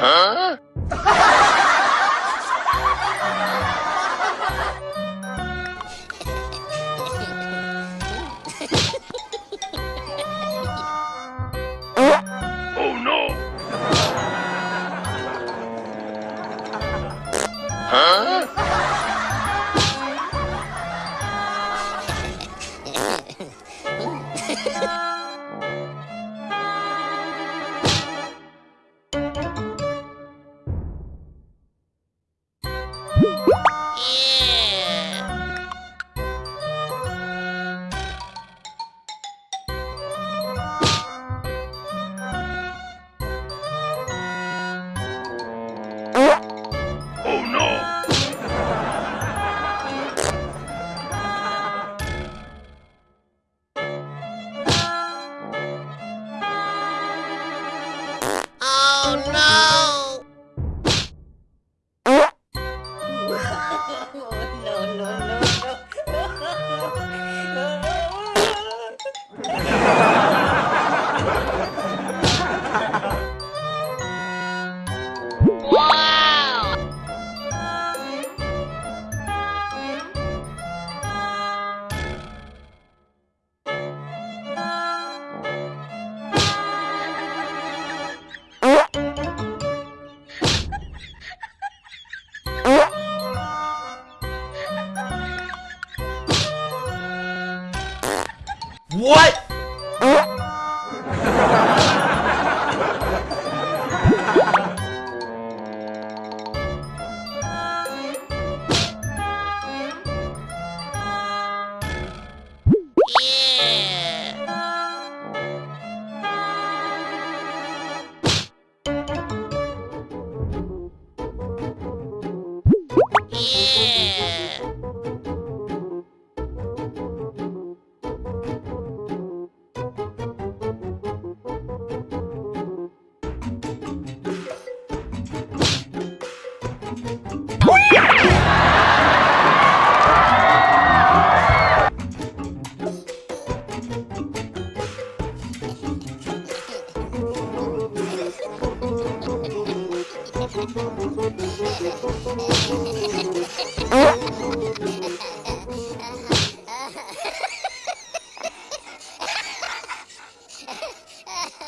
Oh, huh? Huh? What? Oh! Oh!